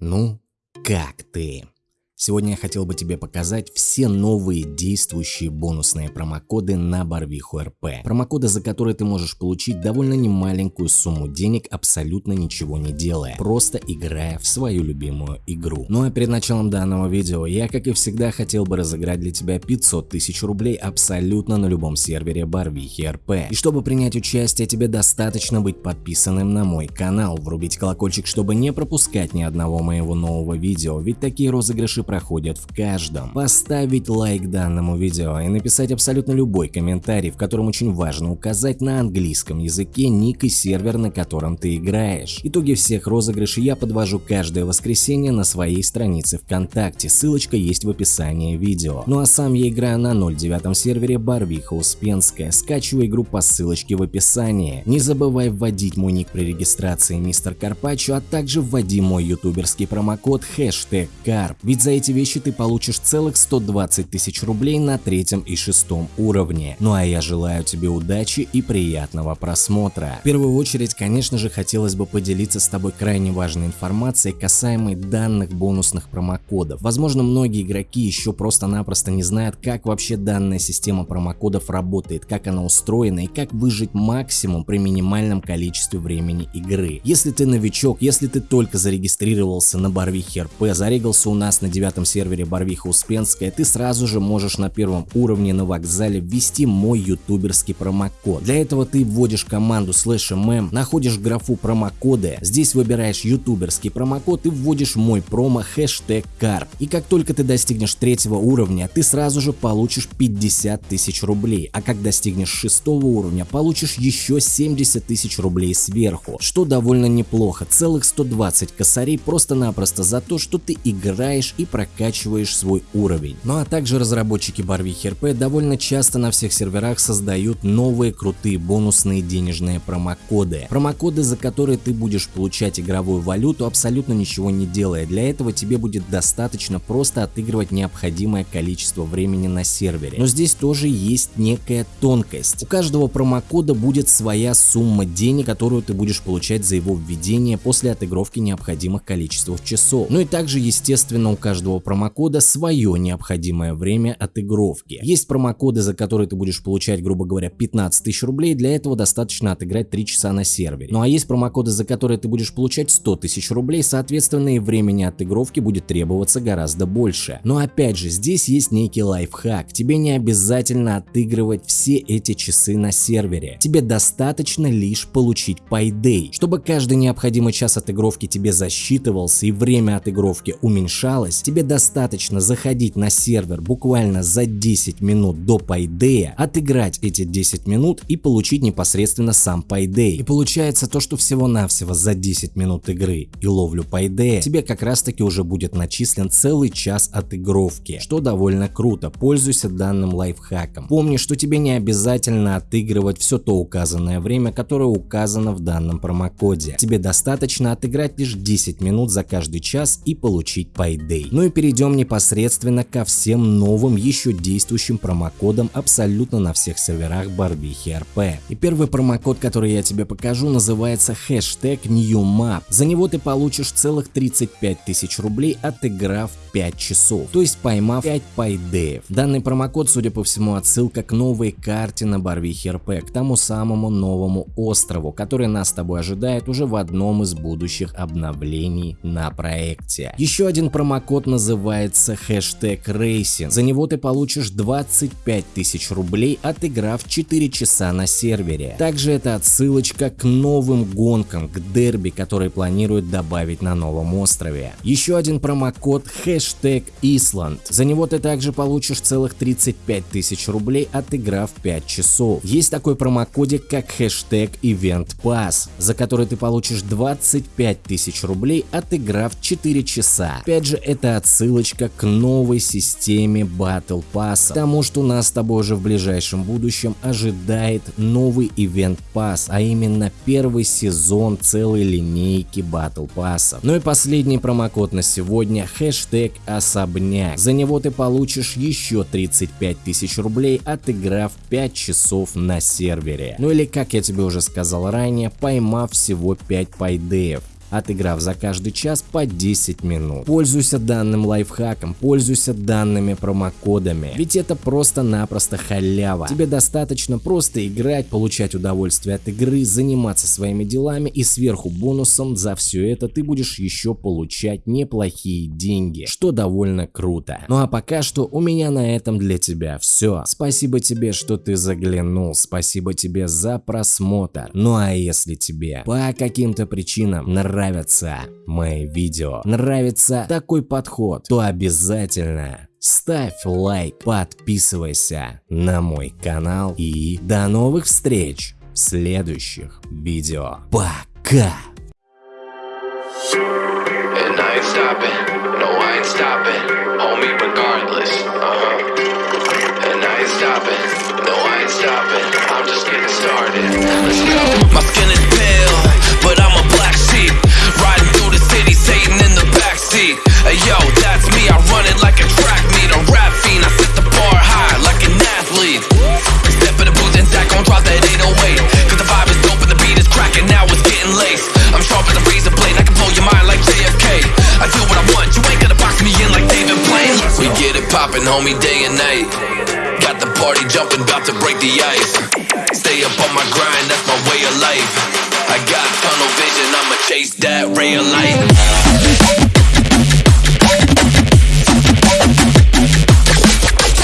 Ну, как ты? Сегодня я хотел бы тебе показать все новые действующие бонусные промокоды на Барвиху РП. Промокоды, за которые ты можешь получить довольно немаленькую сумму денег, абсолютно ничего не делая, просто играя в свою любимую игру. Ну а перед началом данного видео я, как и всегда, хотел бы разыграть для тебя 500 тысяч рублей абсолютно на любом сервере Барвихи РП. И чтобы принять участие, тебе достаточно быть подписанным на мой канал, врубить колокольчик, чтобы не пропускать ни одного моего нового видео, ведь такие розыгрыши проходят в каждом. Поставить лайк данному видео и написать абсолютно любой комментарий, в котором очень важно указать на английском языке ник и сервер, на котором ты играешь. Итоги всех розыгрышей я подвожу каждое воскресенье на своей странице ВКонтакте, ссылочка есть в описании видео. Ну а сам я играю на 09 сервере Барвиха Успенская, скачивай игру по ссылочке в описании. Не забывай вводить мой ник при регистрации мистер Карпачо, а также вводи мой ютуберский промокод хэштег карп, ведь за эти вещи ты получишь целых 120 тысяч рублей на третьем и шестом уровне. Ну а я желаю тебе удачи и приятного просмотра. В первую очередь, конечно же, хотелось бы поделиться с тобой крайне важной информацией касаемой данных бонусных промокодов. Возможно, многие игроки еще просто-напросто не знают, как вообще данная система промокодов работает, как она устроена и как выжить максимум при минимальном количестве времени игры. Если ты новичок, если ты только зарегистрировался на Барвихе РП, зарегался у нас на 9 девятом сервере Барвиха Успенская, ты сразу же можешь на первом уровне на вокзале ввести мой ютуберский промокод. Для этого ты вводишь команду slash mm, находишь графу промокоды, здесь выбираешь ютуберский промокод и вводишь мой промо хэштег карп. И как только ты достигнешь третьего уровня, ты сразу же получишь 50 тысяч рублей, а как достигнешь шестого уровня, получишь еще 70 тысяч рублей сверху, что довольно неплохо, целых 120 косарей просто-напросто за то, что ты играешь и прокачиваешь свой уровень. Ну а также разработчики Барвихи РП довольно часто на всех серверах создают новые крутые бонусные денежные промокоды. Промокоды, за которые ты будешь получать игровую валюту абсолютно ничего не делая. Для этого тебе будет достаточно просто отыгрывать необходимое количество времени на сервере. Но здесь тоже есть некая тонкость. У каждого промокода будет своя сумма денег, которую ты будешь получать за его введение после отыгровки необходимых количеств часов. Ну и также естественно у каждого каждого промокода свое необходимое время отыгровки. Есть промокоды, за которые ты будешь получать, грубо говоря, 15 тысяч рублей, для этого достаточно отыграть 3 часа на сервере. Ну а есть промокоды, за которые ты будешь получать 100 тысяч рублей, соответственно и времени отыгровки будет требоваться гораздо больше. Но опять же, здесь есть некий лайфхак, тебе не обязательно отыгрывать все эти часы на сервере, тебе достаточно лишь получить Payday. Чтобы каждый необходимый час отыгровки тебе засчитывался и время отыгровки уменьшалось, тебе достаточно заходить на сервер буквально за 10 минут до Payday, отыграть эти 10 минут и получить непосредственно сам Payday. И получается то, что всего-навсего за 10 минут игры и ловлю Payday тебе как раз таки уже будет начислен целый час отыгровки, что довольно круто, пользуйся данным лайфхаком. Помни, что тебе не обязательно отыгрывать все то указанное время, которое указано в данном промокоде. Тебе достаточно отыграть лишь 10 минут за каждый час и получить Payday. Ну и перейдем непосредственно ко всем новым еще действующим промокодам абсолютно на всех серверах Барбихи РП. И первый промокод, который я тебе покажу, называется хэштег NewMap. За него ты получишь целых 35 тысяч рублей, отыграв 5 часов, то есть поймав 5 пайдеев. Данный промокод, судя по всему, отсылка к новой карте на Барвихе РП, к тому самому новому острову, который нас с тобой ожидает уже в одном из будущих обновлений на проекте. Еще один промокод называется хэштег Racing. За него ты получишь 25 тысяч рублей, отыграв 4 часа на сервере. Также это отсылочка к новым гонкам, к дерби, которые планируют добавить на новом острове. Еще один промокод хэштег Island. За него ты также получишь целых 35 тысяч рублей, отыграв 5 часов. Есть такой промокодик, как хэштег Event Pass, за который ты получишь 25 тысяч рублей, отыграв 4 часа. Опять же, это отсылочка к новой системе Battle Pass, тому что нас с тобой уже в ближайшем будущем ожидает новый Event Pass, а именно первый сезон целой линейки Battle Pass. Ну и последний промокод на сегодня хэштег особняк. За него ты получишь еще 35 тысяч рублей, отыграв 5 часов на сервере. Ну или как я тебе уже сказал ранее, поймав всего 5 пайдеев. Отыграв за каждый час по 10 минут. Пользуйся данным лайфхаком, пользуйся данными промокодами, ведь это просто-напросто халява. Тебе достаточно просто играть, получать удовольствие от игры, заниматься своими делами и сверху бонусом за все это ты будешь еще получать неплохие деньги, что довольно круто. Ну а пока что у меня на этом для тебя все. Спасибо тебе, что ты заглянул, спасибо тебе за просмотр. Ну а если тебе по каким-то причинам нравятся мои видео, нравится такой подход, то обязательно ставь лайк, подписывайся на мой канал и до новых встреч в следующих видео. Пока! Uh-huh. My skin is pale, homie, day and night. Got the party jumping, about to break the ice. Stay up on my grind, that's my way of life. I got tunnel vision, I'ma chase that ray of light.